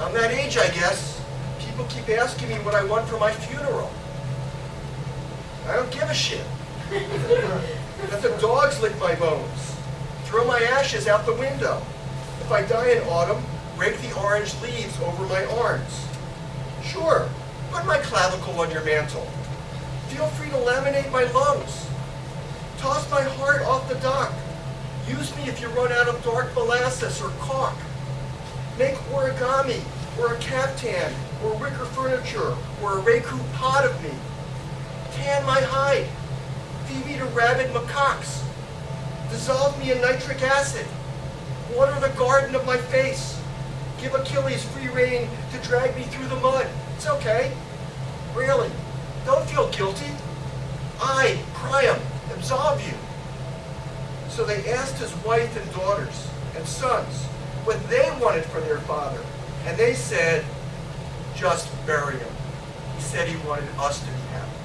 I'm that age, I guess. People keep asking me what I want for my funeral. I don't give a shit. Let the dogs lick my bones. Throw my ashes out the window. If I die in autumn, rake the orange leaves over my arms. Sure, put my clavicle on your mantle. Feel free to laminate my lungs. Use me if you run out of dark molasses or caulk. Make origami, or a caftan, or wicker furniture, or a raku pot of me. Tan my hide. Feed me to rabid macaques. Dissolve me in nitric acid. Water the garden of my face. Give Achilles free rein to drag me through the mud. It's okay. Really. Don't feel guilty. I, Priam, absolve you. So they asked his wife and daughters and sons what they wanted for their father. And they said, just bury him. He said he wanted us to be happy.